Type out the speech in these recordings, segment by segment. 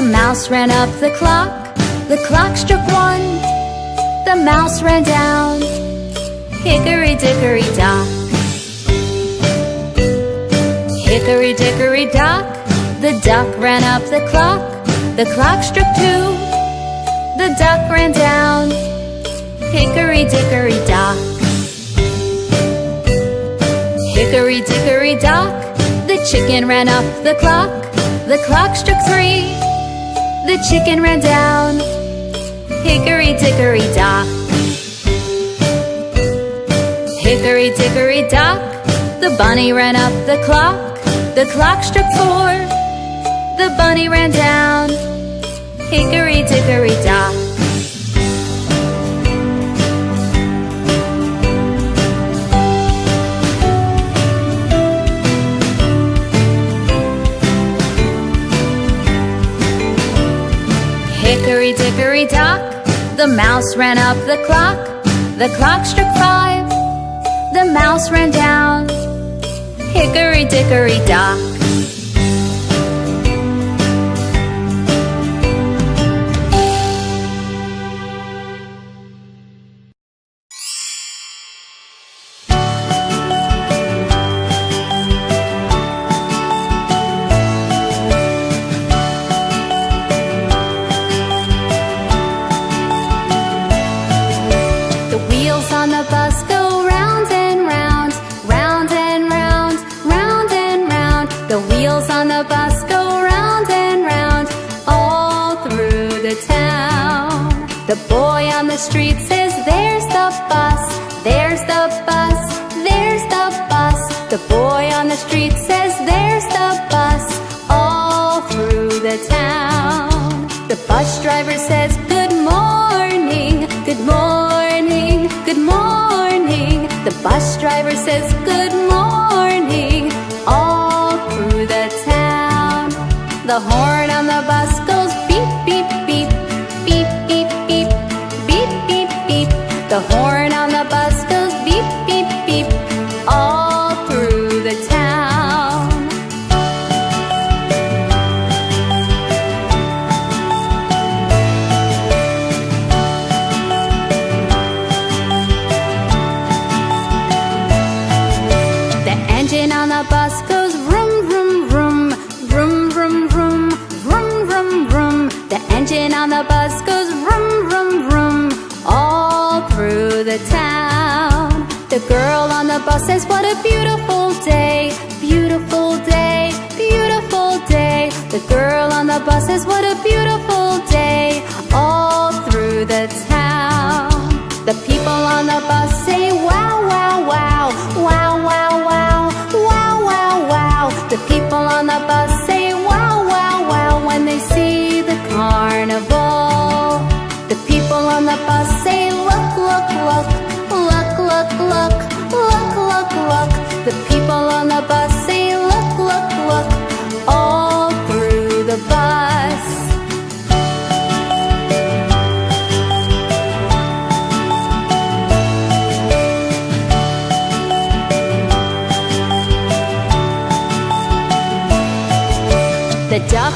The mouse ran up the clock. The clock struck one. The mouse ran down. Hickory dickory dock. Hickory dickory dock. The duck ran up the clock. The clock struck two. The duck ran down. Hickory dickory dock. Hickory dickory dock. The chicken ran up the clock. The clock struck three The chicken ran down. Hickory dickory dock. Hickory dickory dock. The bunny ran up the clock. The clock struck four. The bunny ran down. Hickory dickory dock Hickory dock The mouse ran up the clock. The clock struck five. The mouse ran down. Hickory dickory dock The boy on the street says, There's the bus, there's the bus, there's the bus. The boy on the street says, There's the bus, all through the town. The bus driver says, Good morning, good morning, good morning. The bus driver says, Good morning, all through the town. The horn on the bus the whole The girl on the bus says, What a beautiful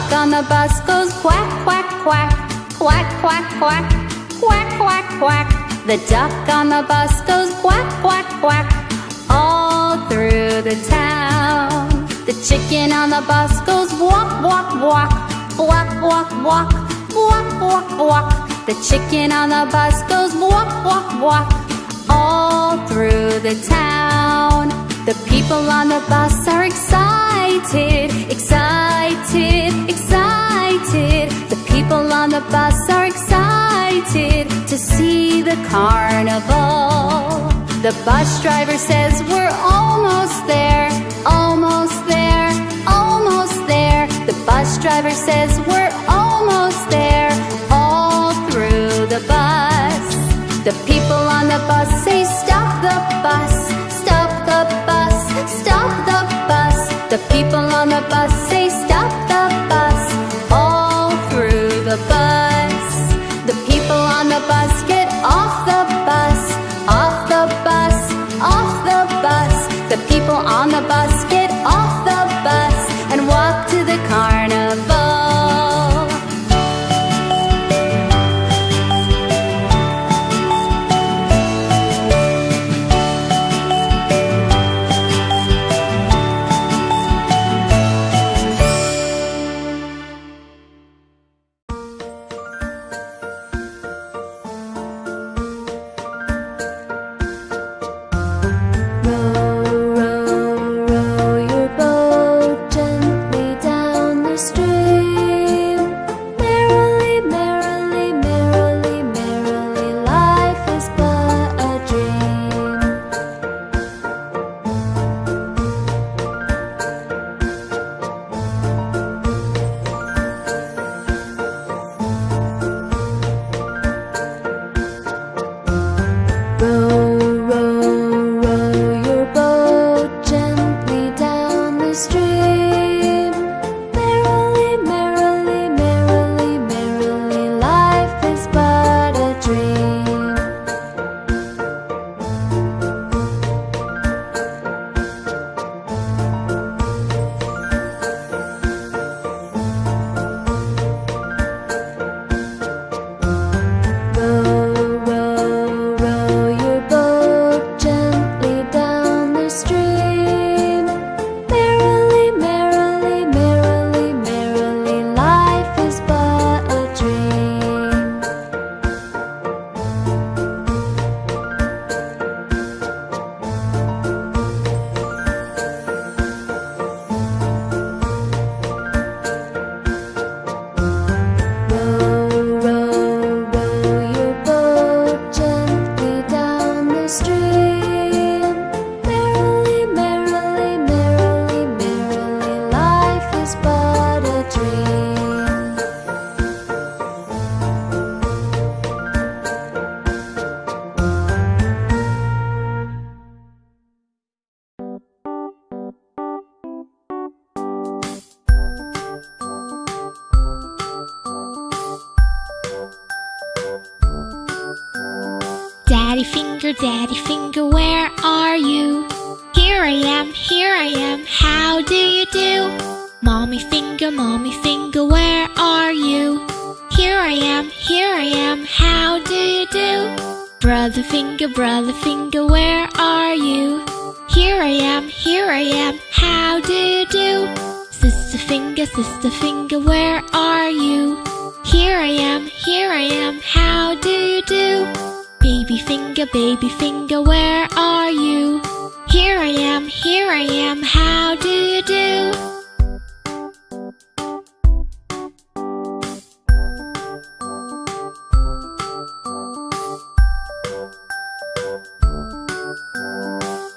duck on the bus goes quack, quack, quack, quack, quack, quack, quack, quack, quack. The duck on the bus goes quack, quack, quack, all through the town. The chicken on the bus goes walk, walk, walk, walk, walk, walk, walk, walk, walk. The chicken on the bus goes walk, walk, walk, all through the town. The people on the bus are excited, excited, excited. excited. The people on the bus are excited to see the carnival. The bus driver says, We're almost there, almost there, almost there. The bus driver says, We're Daddy finger, daddy finger, where are you? Here I am, here I am, how do you do? Mommy finger, mommy finger, where are you? Here I am, here I am, how do you do? Brother finger, brother finger, where are you? Here I am, here I am, how do you do? Sister finger, sister finger, where are you? Here I am, here I am, how do you do? Baby finger, baby finger, where are you? Here I am, here I am, how do you do?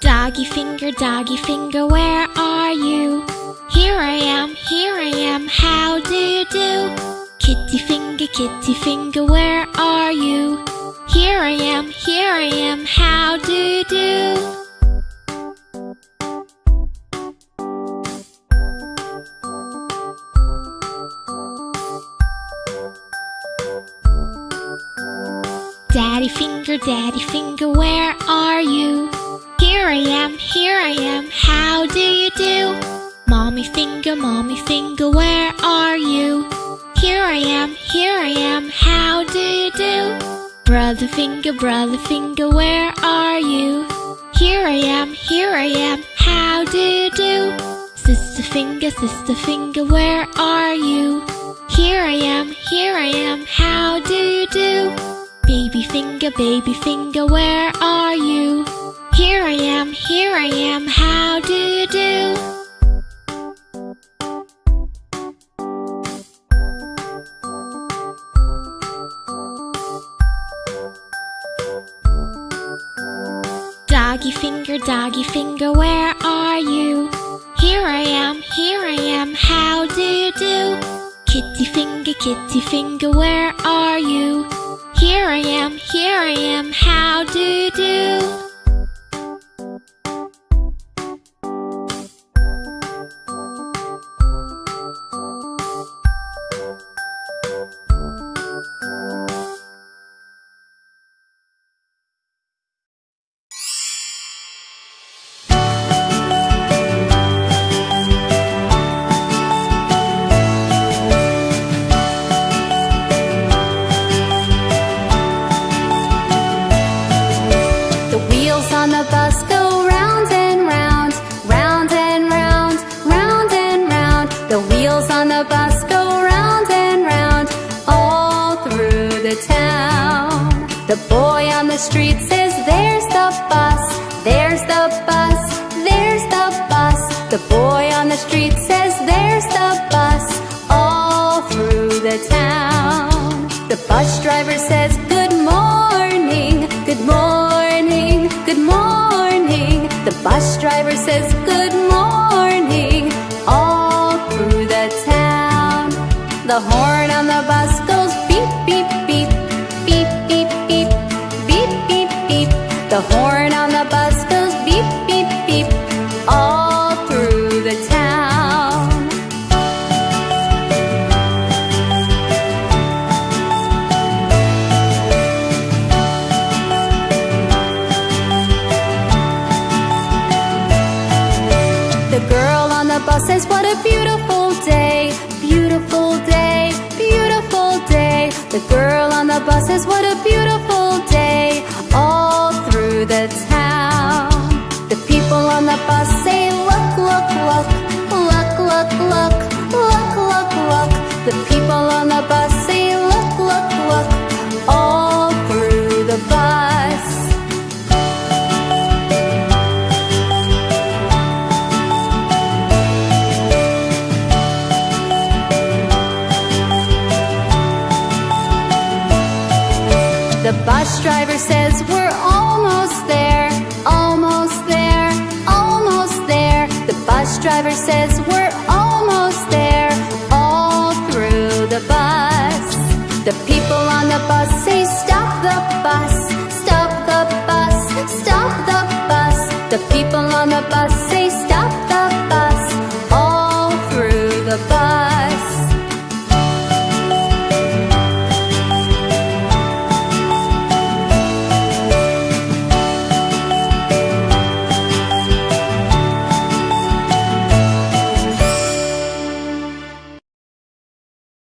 Doggy finger, doggy finger, where are you? Here I am, here I am, how do you do? Kitty finger, kitty finger, where are you? Here I am, here I am, how do you do? Daddy finger, daddy finger, where are you? Here I am, here I am, how do you do? Mommy finger, mommy finger, where are you? Here I am, here I am, how do you do? Brother finger, brother finger, where are you? Here I am, here I am, how do you do? Sister finger, sister finger, where are you? Here I am, here I am, how do you do? Baby finger, baby finger, where are you? Here I am, here I am, how do you do? Doggy finger, doggy finger, where are you? Here I am, here I am, how do you do? Kitty finger, kitty finger, where are you? Here I am, here I am, how do you do? The on the bus go round and round, round and round, round and round. The wheels on the bus go round and round, all through the town. The boy on the street says, There's the bus, there's the bus, there's the bus. The boy on the street says, There's the bus, all through the town. The bus driver says, Good The bus driver says, Good morning, all through the town. The horn on the bus goes beep, beep, beep, beep, beep, beep, beep, beep, beep. The horn a beautiful day, beautiful day, beautiful day. The girl on the bus says, What a beautiful day, says we're almost there, all through the bus. The people on the bus say stop the bus, stop the bus, stop the bus. The people on the bus say